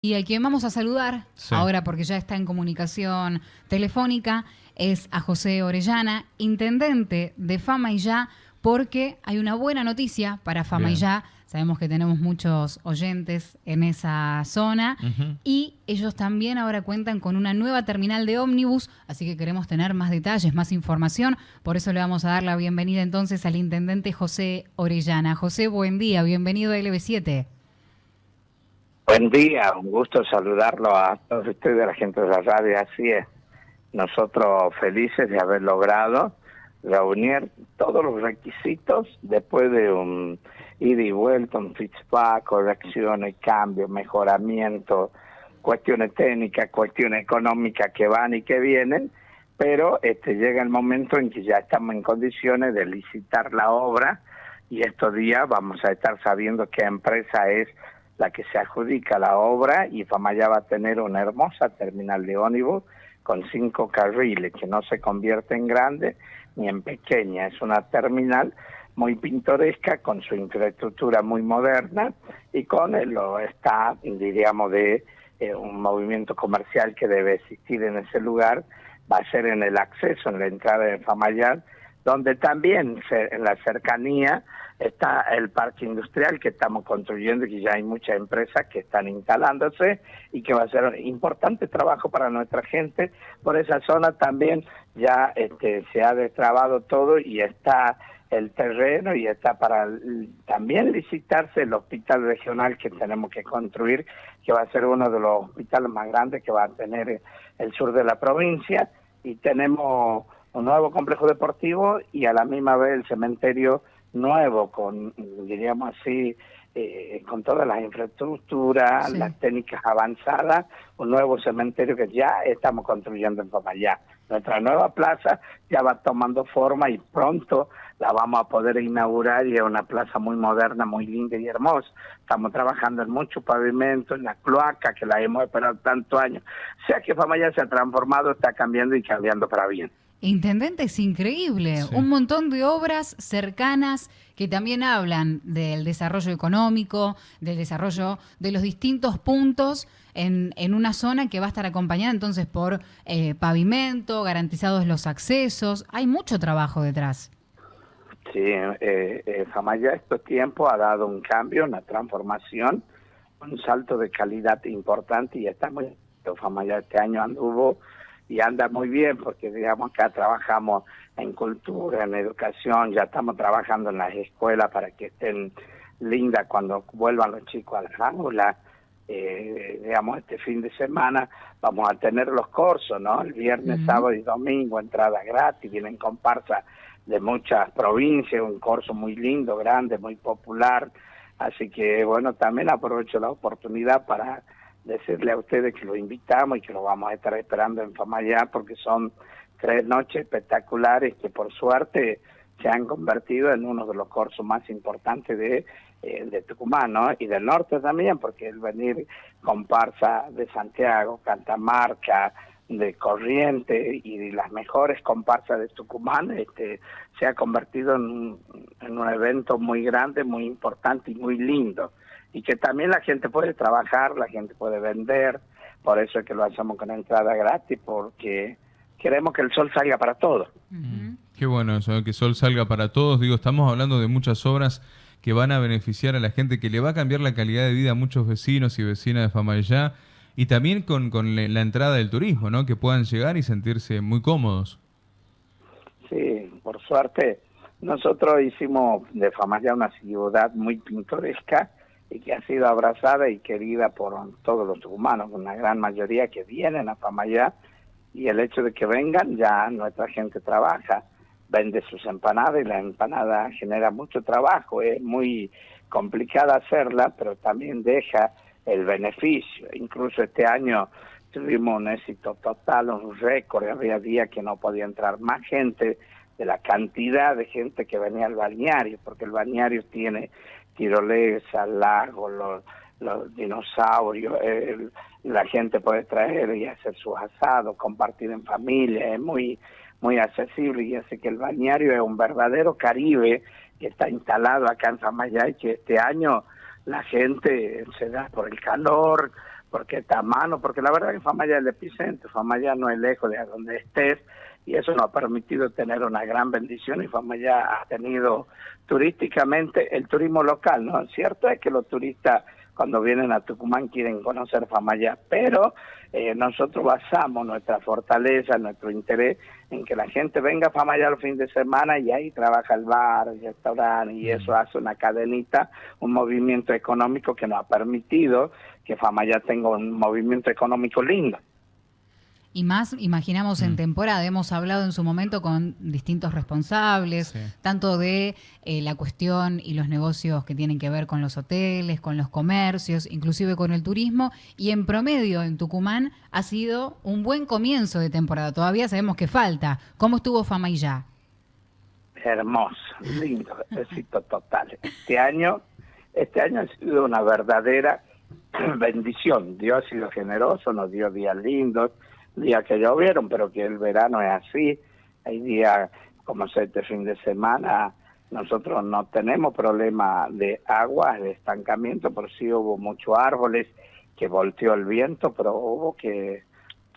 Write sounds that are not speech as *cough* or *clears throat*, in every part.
Y a quien vamos a saludar ahora, porque ya está en comunicación telefónica, es a José Orellana, intendente de Fama y Ya, porque hay una buena noticia para Fama y Ya. Sabemos que tenemos muchos oyentes en esa zona y ellos también ahora cuentan con una nueva terminal de ómnibus, así que queremos tener más detalles, más información. Por eso le vamos a dar la bienvenida entonces al intendente José Orellana. José, buen día, bienvenido a LB7. Buen día, un gusto saludarlo a todos ustedes, a la gente de la radio. Así es, nosotros felices de haber logrado reunir todos los requisitos después de un ida y vuelta, un feedback, correcciones, cambios, mejoramiento, cuestiones técnicas, cuestiones económicas que van y que vienen, pero este llega el momento en que ya estamos en condiciones de licitar la obra y estos días vamos a estar sabiendo qué empresa es la que se adjudica la obra y Famaya va a tener una hermosa terminal de ónibus con cinco carriles que no se convierte en grande ni en pequeña. Es una terminal muy pintoresca con su infraestructura muy moderna y con lo está, diríamos, de eh, un movimiento comercial que debe existir en ese lugar. Va a ser en el acceso, en la entrada de Famayal, donde también en la cercanía está el parque industrial que estamos construyendo y que ya hay muchas empresas que están instalándose y que va a ser importante trabajo para nuestra gente. Por esa zona también ya este, se ha destrabado todo y está el terreno y está para también licitarse el hospital regional que tenemos que construir, que va a ser uno de los hospitales más grandes que va a tener el sur de la provincia y tenemos un nuevo complejo deportivo y a la misma vez el cementerio nuevo, con, diríamos así, eh, con todas las infraestructuras, las técnicas avanzadas, un nuevo cementerio que ya estamos construyendo en Famayá. Nuestra nueva plaza ya va tomando forma y pronto la vamos a poder inaugurar y es una plaza muy moderna, muy linda y hermosa. Estamos trabajando en mucho pavimento, en la cloaca que la hemos esperado tantos años. O sea que Famayá se ha transformado, está cambiando y cambiando para bien. Intendente, es increíble. Un montón de obras cercanas que también hablan del desarrollo económico, del desarrollo de los distintos puntos en, en una zona que va a estar acompañada entonces por eh, pavimento, garantizados los accesos. Hay mucho trabajo detrás. Sí, eh, eh, Famaya estos tiempos ha dado un cambio, una transformación, un salto de calidad importante y está muy... Famaya este año anduvo y anda muy bien porque digamos acá trabajamos en cultura, en educación, ya estamos trabajando en las escuelas para que estén lindas cuando vuelvan los chicos a las aulas. Eh, digamos, este fin de semana vamos a tener los cursos, ¿no? El viernes, sábado y domingo, entrada gratis, vienen comparsas de muchas provincias, un curso muy lindo, grande, muy popular. Así que, bueno, también aprovecho la oportunidad para decirle a ustedes que lo invitamos y que lo vamos a estar esperando en Famayá porque son tres noches espectaculares que por suerte se han convertido en uno de los cursos más importantes de, eh, de Tucumán, ¿no? Y del norte también, porque el venir comparsa de Santiago, Cantamarca, de Corriente y las mejores comparsas de Tucumán, este, se ha convertido en un evento muy grande, muy importante y muy lindo y que también la gente puede trabajar, la gente puede vender, por eso es que lo hacemos con entrada gratis, porque queremos que el sol salga para todos. Qué bueno eso, que el sol salga para todos. Digo, estamos hablando de muchas obras que van a beneficiar a la gente, que le va a cambiar la calidad de vida a muchos vecinos y vecinas de Famayá, y también con, con la entrada del turismo, ¿no? Que puedan llegar y sentirse muy cómodos. Sí, por suerte, nosotros hicimos de Famayá una ciudad muy pintoresca, y que ha sido abrazada y querida por todos los humanos, una gran mayoría que vienen a Famayá y el hecho de que vengan ya nuestra gente trabaja, vende sus empanadas y la empanada genera mucho trabajo, es muy complicada hacerla, pero también deja el beneficio. Incluso este año tuvimos un éxito total, un récord, había días que no podía entrar más gente de la cantidad de gente que venía al balneario, porque el balneario tiene tirolesa, lago, los, los dinosaurios, la gente puede traer y hacer sus asados, compartir en familia, es muy muy accesible. Y hace que el balneario es un verdadero Caribe que está instalado acá en Samayá y que este año la gente se da por el calor, porque está a mano, porque la verdad que Famaya es el epicentro, Famaya no es lejos de donde estés, y eso nos ha permitido tener una gran bendición y Famaya ha tenido turísticamente el turismo local, ¿no? Cierto es que los turistas cuando vienen a Tucumán quieren conocer Famaya, pero eh, nosotros basamos nuestra fortaleza, nuestro interés en que la gente venga a Famaya el fin de semana y ahí trabaja el bar, el restaurante y eso hace una cadenita, un movimiento económico que nos ha permitido que Famaya tenga un movimiento económico lindo. Y más, imaginamos en mm. temporada, hemos hablado en su momento con distintos responsables, tanto de eh, la cuestión y los negocios que tienen que ver con los hoteles, con los comercios, inclusive con el turismo, y en promedio en Tucumán ha sido un buen comienzo de temporada. Todavía sabemos que falta. ¿Cómo estuvo Fama y ya? Hermoso, lindo, *laughs* éxito total. Este año, este año ha sido una verdadera *clears throat* bendición. Dios ha sido generoso, nos dio días lindos días que llovieron, pero que el verano es así. Hay días como este fin de semana, nosotros no tenemos problema de agua, de estancamiento, por sí hubo muchos árboles que volteó el viento, pero hubo que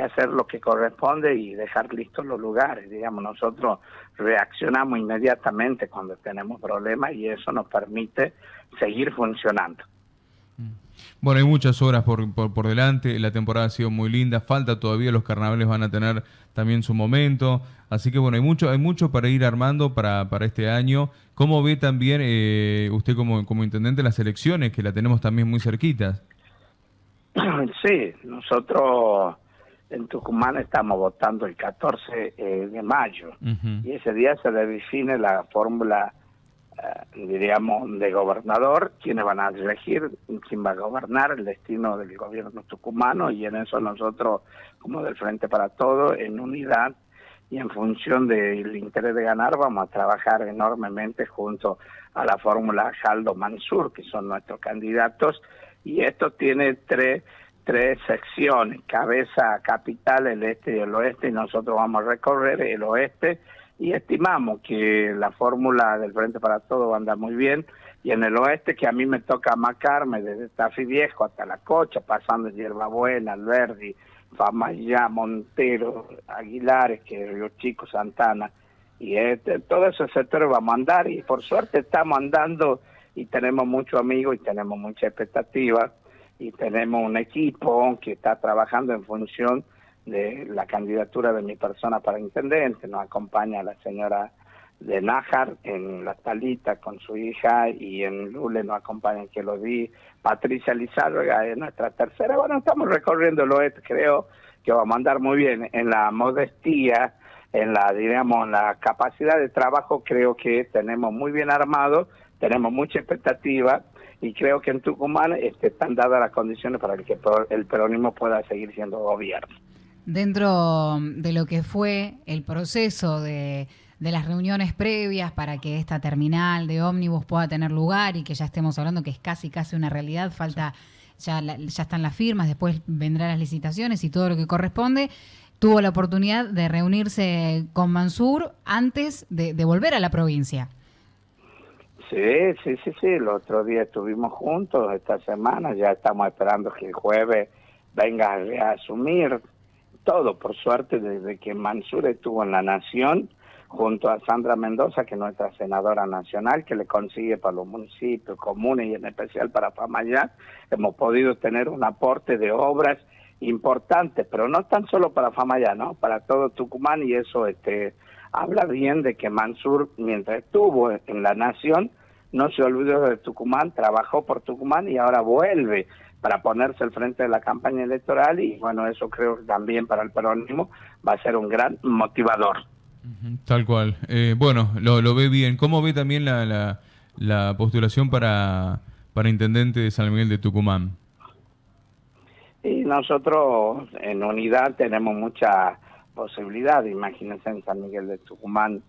hacer lo que corresponde y dejar listos los lugares. Digamos, nosotros reaccionamos inmediatamente cuando tenemos problemas y eso nos permite seguir funcionando. Bueno, hay muchas horas por, por, delante, la temporada ha sido muy linda, falta todavía, los carnavales van a tener también su momento, así que bueno, hay mucho, hay mucho para ir armando para, para este año. ¿Cómo ve también eh, usted como, como intendente las elecciones, que la tenemos también muy cerquitas? *clears throat* Sí, nosotros en Tucumán estamos votando el 14 eh, de mayo y ese día se define la fórmula diríamos, de gobernador, quienes van a elegir quién va a gobernar el destino del gobierno tucumano y en eso nosotros, como del Frente para Todo, en unidad y en función del interés de ganar, vamos a trabajar enormemente junto a la fórmula Jaldo Mansur, que son nuestros candidatos, y esto tiene tres tres secciones, cabeza, capital, el este y el oeste, y nosotros vamos a recorrer el oeste y estimamos que la fórmula del Frente para Todo anda muy bien. Y en el oeste que a mí me toca macarme desde Tafi Viejo hasta La Cocha, pasando Hierbabuena, Alberdi, Famayá, Montero, Aguilares, que Río Chico, Santana y este, todo ese sector vamos a andar. Y por suerte estamos andando y tenemos muchos amigos y tenemos mucha expectativa y tenemos un equipo que está trabajando en función de la candidatura de mi persona para intendente. Nos acompaña la señora de Nájar en La Talita con su hija y en Lule nos acompaña que lo di Patricia Lizárraga es nuestra tercera. Bueno, estamos recorriendo oeste, creo que vamos a andar muy bien en la modestía, en la, diríamos, la capacidad de trabajo, creo que tenemos muy bien armado, tenemos mucha expectativa y creo que en Tucumán este, están dadas las condiciones para que el peronismo pueda seguir siendo gobierno dentro de lo que fue el proceso de, las reuniones previas para que esta terminal de ómnibus pueda tener lugar y que ya estemos hablando que es casi casi una realidad, falta ya, ya están las firmas, después vendrán las licitaciones y todo lo que corresponde. Tuvo la oportunidad de reunirse con Mansur antes de, volver a la provincia. Sí, sí, sí, sí. El otro día estuvimos juntos, esta semana ya estamos esperando que el jueves venga a reasumir todo, por suerte, desde que Mansur estuvo en la Nación, junto a Sandra Mendoza, que es nuestra senadora nacional, que le consigue para los municipios, comunes y en especial para Famayá, hemos podido tener un aporte de obras importantes, pero no tan solo para Famayá, ¿no? Para todo Tucumán y eso este habla bien de que Mansur, mientras estuvo en la Nación, no se olvidó de Tucumán, trabajó por Tucumán y ahora vuelve para ponerse al frente de la campaña electoral y bueno, eso creo que también para el peronismo va a ser un gran motivador. Tal cual. Eh, bueno, lo, lo, ve bien. ¿Cómo ve también la, la, postulación para, para intendente de San Miguel de Tucumán? Y nosotros en unidad tenemos mucha posibilidad. Imagínense en San Miguel de Tucumán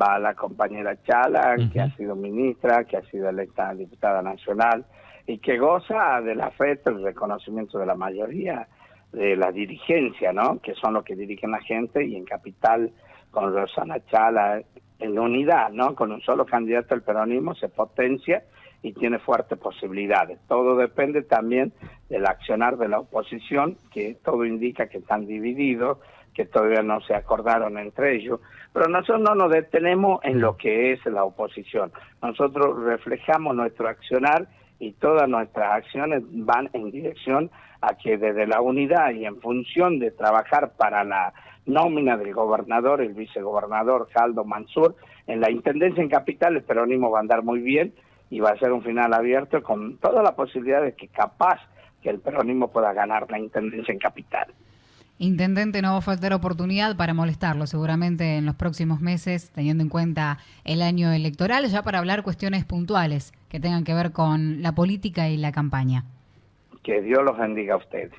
va la compañera Chala, que ha sido ministra, que ha sido electa diputada nacional, y que goza del afecto, el reconocimiento de la mayoría de la dirigencia, ¿no? Que son los que dirigen la gente y en Capital con Rosana Chala en unidad, ¿no? Con un solo candidato al peronismo se potencia y tiene fuertes posibilidades. Todo depende también del accionar de la oposición, que todo indica que están divididos, que todavía no se acordaron entre ellos, pero nosotros no nos detenemos en lo que es la oposición. Nosotros reflejamos nuestro accionar y todas nuestras acciones van en dirección a que desde la unidad y en función de trabajar para la nómina del gobernador, el vicegobernador Caldo Mansur, en la Intendencia en Capital el peronismo va a andar muy bien y va a ser un final abierto con toda la posibilidad de que capaz que el peronismo pueda ganar la Intendencia en Capital. Intendente, no va a faltar oportunidad para molestarlo seguramente en los próximos meses, teniendo en cuenta el año electoral, ya para hablar cuestiones puntuales que tengan que ver con la política y la campaña. Que Dios los bendiga a ustedes.